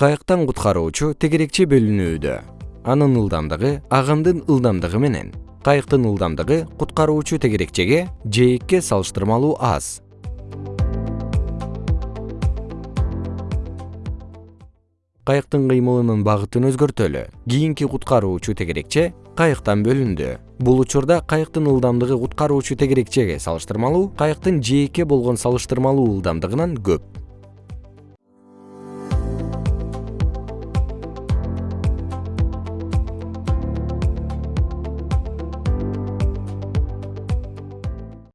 кайыктан куткаруучу тегерекче бөлүнүүдө. Анын ылдамдыгы агымдын ылдамдыгы менен. Кайыктын ылдамдыгы куткаруучу тегерекчеге жээкке салыштырмалуу аз. Кайыктын кыймылынын багытын өзгөртөлү. Кийинки куткаруучу тегерекче кайыктан бөлүндү. Бул учурда кайыктын ылдамдыгы куткаруучу тегерекчеге салыштырмалуу кайыктын жээкке болгон салыштырмалуу ылдамдыгынан көп.